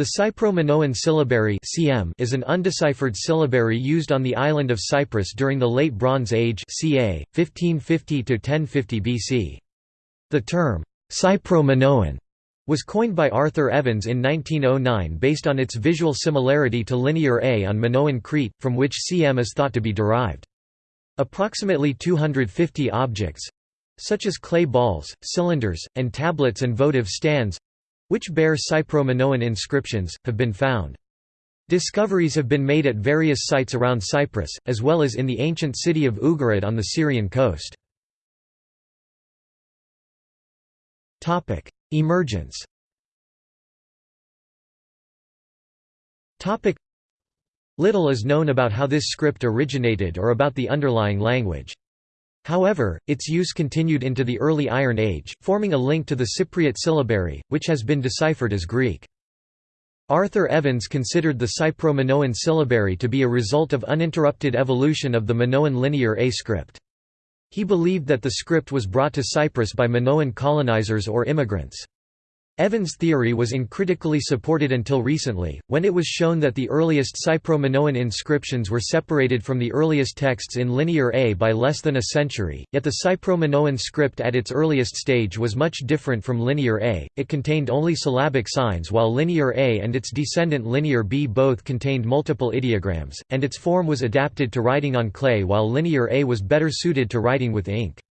The Cypro-Minoan syllabary (CM) is an undeciphered syllabary used on the island of Cyprus during the Late Bronze Age (ca. 1550 to 1050 BC). The term Cypro-Minoan was coined by Arthur Evans in 1909 based on its visual similarity to Linear A on Minoan Crete, from which CM is thought to be derived. Approximately 250 objects—such as clay balls, cylinders, and tablets and votive stands, which bear Cypro-Minoan inscriptions, have been found. Discoveries have been made at various sites around Cyprus, as well as in the ancient city of Ugarit on the Syrian coast. Emergence Little is known about how this script originated or about the underlying language. However, its use continued into the early Iron Age, forming a link to the Cypriot syllabary, which has been deciphered as Greek. Arthur Evans considered the Cypro-Minoan syllabary to be a result of uninterrupted evolution of the Minoan Linear A script. He believed that the script was brought to Cyprus by Minoan colonizers or immigrants. Evans' theory was uncritically supported until recently, when it was shown that the earliest Cypro-Minoan inscriptions were separated from the earliest texts in Linear A by less than a century, yet the Cypro-Minoan script at its earliest stage was much different from Linear A, it contained only syllabic signs while Linear A and its descendant Linear B both contained multiple ideograms, and its form was adapted to writing on clay while Linear A was better suited to writing with ink.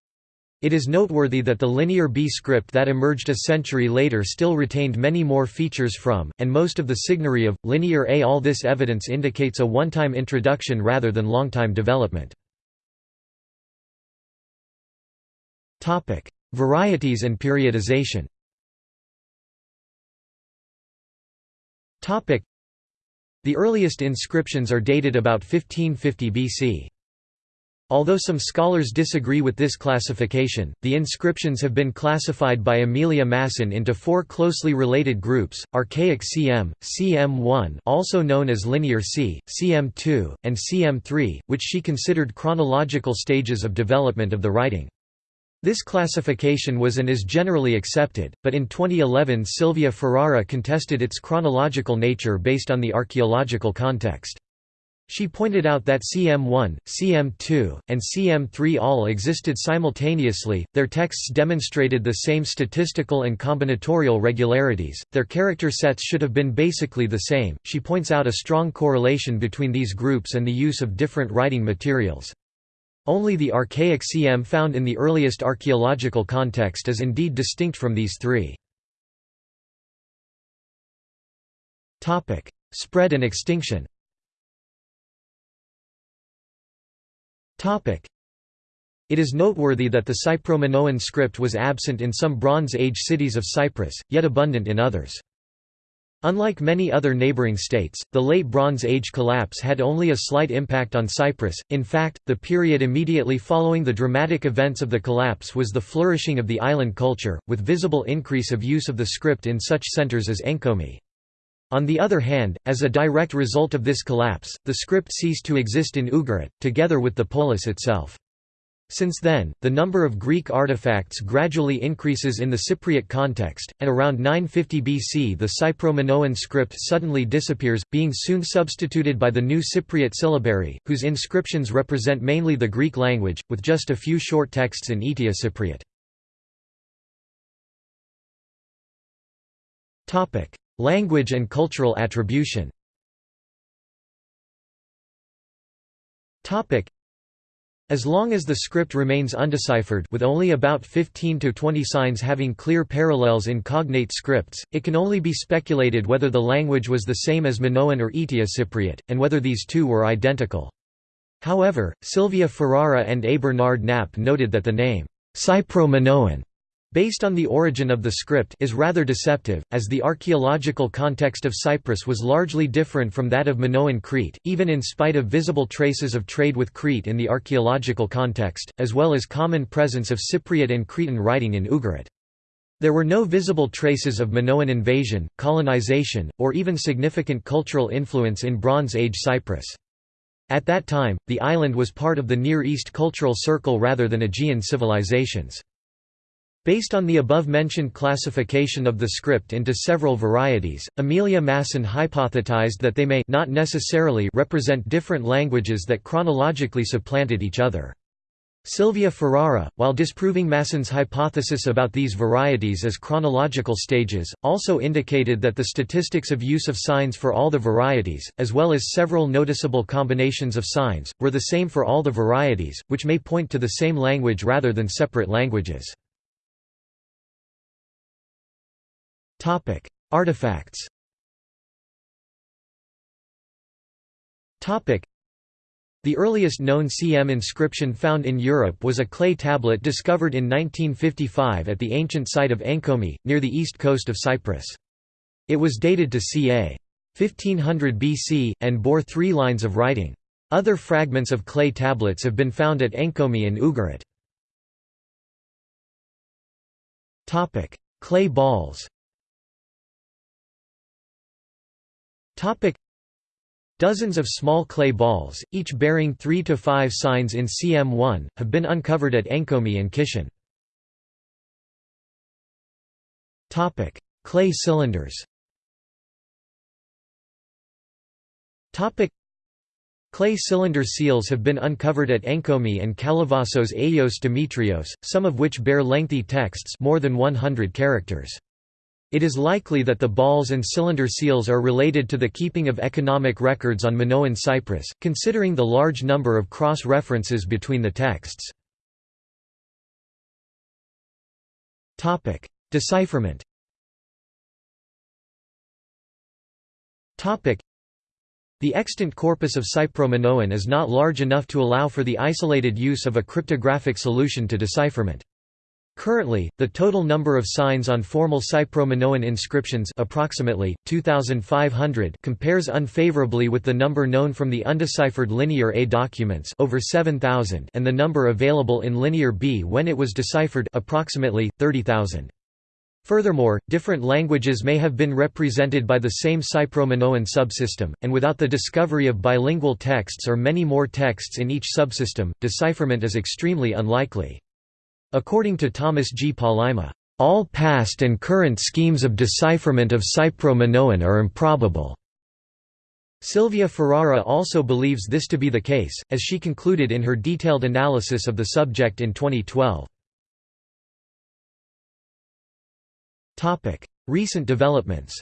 It is noteworthy that the Linear B script that emerged a century later still retained many more features from, and most of the signary of, Linear A. All this evidence indicates a one-time introduction rather than long-time development. Varieties and periodization The earliest inscriptions are dated about 1550 BC. Although some scholars disagree with this classification, the inscriptions have been classified by Emilia Masson into four closely related groups, Archaic CM, CM1 also known as Linear C, CM2, and CM3, which she considered chronological stages of development of the writing. This classification was and is generally accepted, but in 2011 Silvia Ferrara contested its chronological nature based on the archaeological context. She pointed out that CM1, CM2, and CM3 all existed simultaneously, their texts demonstrated the same statistical and combinatorial regularities, their character sets should have been basically the same. She points out a strong correlation between these groups and the use of different writing materials. Only the archaic CM found in the earliest archaeological context is indeed distinct from these three. Spread and extinction It is noteworthy that the Cypro-Minoan script was absent in some Bronze Age cities of Cyprus, yet abundant in others. Unlike many other neighbouring states, the Late Bronze Age collapse had only a slight impact on Cyprus, in fact, the period immediately following the dramatic events of the collapse was the flourishing of the island culture, with visible increase of use of the script in such centres as Enkomi. On the other hand, as a direct result of this collapse, the script ceased to exist in Ugarit, together with the polis itself. Since then, the number of Greek artifacts gradually increases in the Cypriot context, and around 950 BC the Cypro-Minoan script suddenly disappears, being soon substituted by the new Cypriot syllabary, whose inscriptions represent mainly the Greek language, with just a few short texts in Eteocypriot. Language and cultural attribution as long as the script remains undeciphered with only about 15 to 20 signs having clear parallels in cognate scripts, it can only be speculated whether the language was the same as Minoan or Eteocypriot, and whether these two were identical. However, Silvia Ferrara and A. Bernard Knapp noted that the name, Cypro-Minoan based on the origin of the script is rather deceptive, as the archaeological context of Cyprus was largely different from that of Minoan Crete, even in spite of visible traces of trade with Crete in the archaeological context, as well as common presence of Cypriot and Cretan writing in Ugarit. There were no visible traces of Minoan invasion, colonization, or even significant cultural influence in Bronze Age Cyprus. At that time, the island was part of the Near East cultural circle rather than Aegean civilizations. Based on the above-mentioned classification of the script into several varieties, Emilia Masson hypothesized that they may not necessarily represent different languages that chronologically supplanted each other. Silvia Ferrara, while disproving Masson's hypothesis about these varieties as chronological stages, also indicated that the statistics of use of signs for all the varieties, as well as several noticeable combinations of signs, were the same for all the varieties, which may point to the same language rather than separate languages. Topic: Artifacts. Topic: The earliest known CM inscription found in Europe was a clay tablet discovered in 1955 at the ancient site of Enkomi, near the east coast of Cyprus. It was dated to ca. 1500 BC, and bore three lines of writing. Other fragments of clay tablets have been found at Enkomi and Ugarit. Clay balls Topic Dozens of small clay balls, each bearing 3 to 5 signs in CM1, have been uncovered at Enkomi and Kition. Topic: Clay cylinders. Topic: Clay cylinder seals have been uncovered at Enkomi and Kalavasos Agios Demetrios, some of which bear lengthy texts more than 100 characters. It is likely that the balls and cylinder seals are related to the keeping of economic records on Minoan Cyprus, considering the large number of cross-references between the texts. Decipherment The extant corpus of Cypro-Minoan is not large enough to allow for the isolated use of a cryptographic solution to decipherment. Currently, the total number of signs on formal Cypro-Minoan inscriptions approximately, 2,500 compares unfavorably with the number known from the undeciphered Linear A documents over 7,000 and the number available in Linear B when it was deciphered approximately, 30,000. Furthermore, different languages may have been represented by the same Cypro-Minoan subsystem, and without the discovery of bilingual texts or many more texts in each subsystem, decipherment is extremely unlikely. According to Thomas G. Palaima, all past and current schemes of decipherment of Cypro-Minoan are improbable. Silvia Ferrara also believes this to be the case, as she concluded in her detailed analysis of the subject in 2012. Recent developments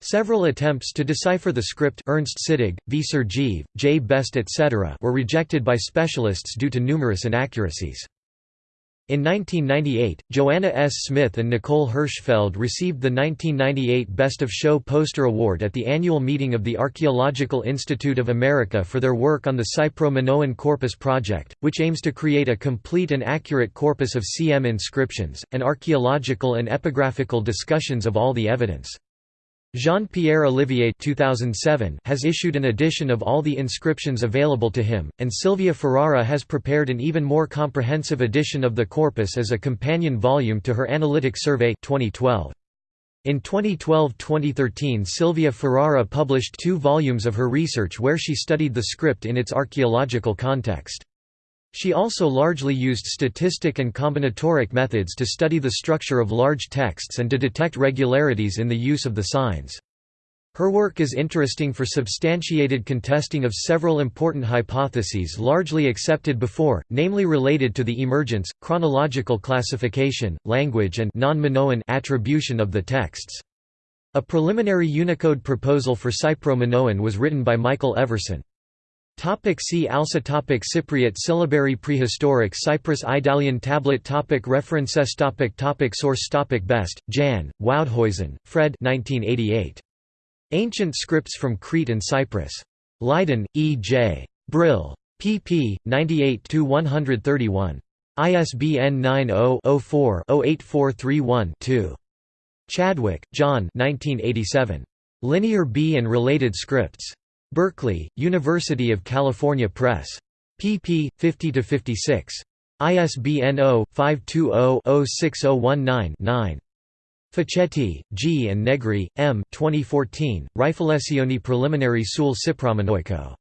Several attempts to decipher the script Ernst Sittig, V. Sergeev, J. Best etc. were rejected by specialists due to numerous inaccuracies. In 1998, Joanna S. Smith and Nicole Hirschfeld received the 1998 Best of Show Poster Award at the annual meeting of the Archaeological Institute of America for their work on the Cypro-Minoan Corpus Project, which aims to create a complete and accurate corpus of CM inscriptions, and archaeological and epigraphical discussions of all the evidence. Jean-Pierre Olivier 2007 has issued an edition of all the inscriptions available to him, and Silvia Ferrara has prepared an even more comprehensive edition of the corpus as a companion volume to her analytic survey 2012. In 2012–2013 Silvia Ferrara published two volumes of her research where she studied the script in its archaeological context. She also largely used statistic and combinatoric methods to study the structure of large texts and to detect regularities in the use of the signs. Her work is interesting for substantiated contesting of several important hypotheses largely accepted before, namely related to the emergence, chronological classification, language and non-Minoan attribution of the texts. A preliminary Unicode proposal for Cypro-Minoan was written by Michael Everson. Topic see also topic Cypriot syllabary Prehistoric Cyprus Idalian tablet topic References topic topic Source topic Best, Jan, Woudhuizen, Fred 1988. Ancient Scripts from Crete and Cyprus. Leiden, E. J. Brill. pp. 98–131. ISBN 90-04-08431-2. Chadwick, John 1987. Linear B and Related Scripts. Berkeley, University of California Press. pp. 50–56. ISBN 0-520-06019-9. Facchetti, G. and Negri, M. 2014, Riflessioni preliminari sul Cypro-Minoico.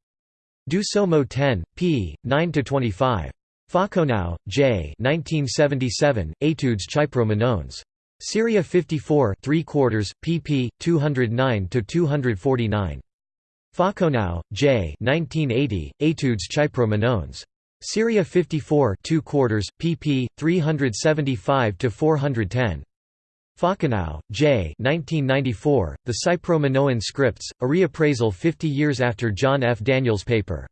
Do-so-mo 10, p. 9–25. Faucounau, J. 1977, Etudes Chypro-Minoennes. Syria 54 3 quarters, pp. 209–249. Faucounau, J. 1980, Etudes Chypro-Minoennes. Syria 54 2 quarters, pp. 375–410. Faucounau, J. 1994, The Cypro-Minoan Scripts, a reappraisal 50 years after John F. Daniels' paper.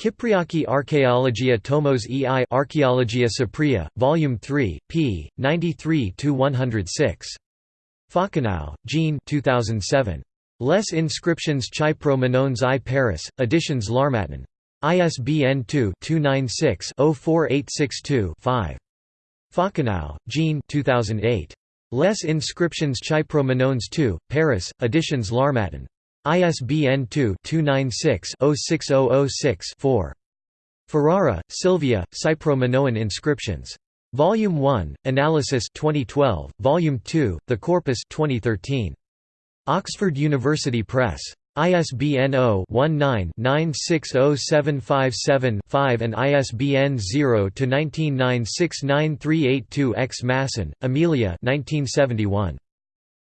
Kypriaki Archaeologia Tomos ei Archaeologia Cypria, Volume 3, p. 93–106. Faucounau, Jean 2007. Les inscriptions Chypro Minoennes i Paris, Editions L'Harmattan. ISBN 2-296-04862-5. Faucounau, Jean 2008. Les inscriptions Chypro Minoennes II, Paris, Editions L'Harmattan. ISBN 2-296-06006-4. Ferrara, Silvia, Cypro-Minoan inscriptions. Volume 1, Analysis 2012, Volume 2, The Corpus 2013. Oxford University Press. ISBN 0-19-960757-5 and ISBN 0-19969382-X Masson, Emilia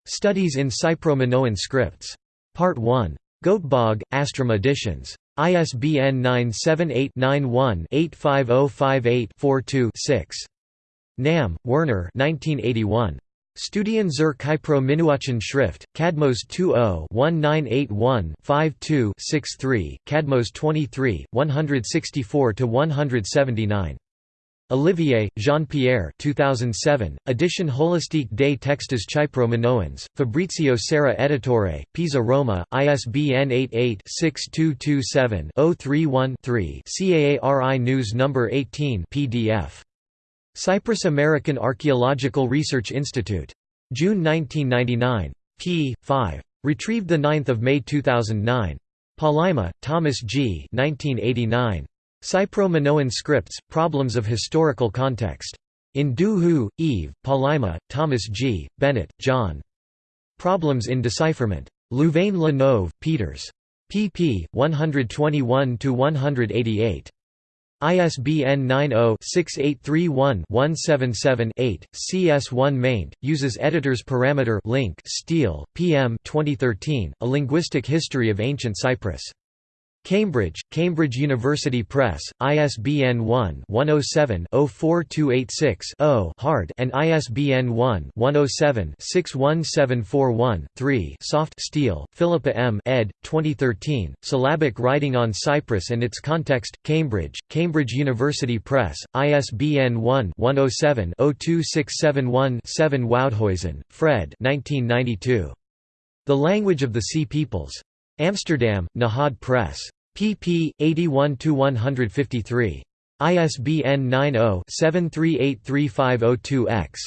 Studies in Cypro-Minoan Scripts. Part 1. Göteborg, Astrom Editions. ISBN 978-91-85058-42-6. Nahm, Werner 1981. Studien zur Kypro-Minoischen Schrift, Kadmos 20-1981-52-63, Kadmos 23, 164–179. Olivier, Jean-Pierre 2007, Edition holistique des textes chypro-minoens, Fabrizio Serra Editore, Pisa Roma, ISBN 88-6227-031-3 CAARI News No. 18 PDF. Cyprus American Archaeological Research Institute. June 1999. p. 5. Retrieved 9 May 2009. Palaima, Thomas G. 1989. Cypro-Minoan Scripts, Problems of Historical Context. In Du Hu, Yves, Palaima, Thomas G., Bennett, John. Problems in Decipherment. Louvain-la-Neuve, Peeters. pp. 121–188. ISBN 90-6831-177-8, CS1 maint, uses editors parameter link Steele, PM 2013, A Linguistic History of Ancient Cyprus. Cambridge, Cambridge University Press, ISBN 1-107-04286-0 hard and ISBN 1-107-61741-3 soft Steele, Philippa M. ed. 2013, Syllabic Writing on Cyprus and its Context, Cambridge, Cambridge University Press, ISBN 1-107-02671-7 Woudhuizen, Fred The Language of the Sea Peoples. Amsterdam, Nahad Press. pp. 81–153. ISBN 90-738350-2-X.